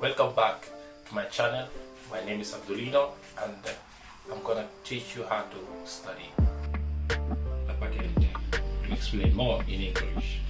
welcome back to my channel. My name is Abdulino and uh, I'm gonna teach you how to study. Let me explain more in English.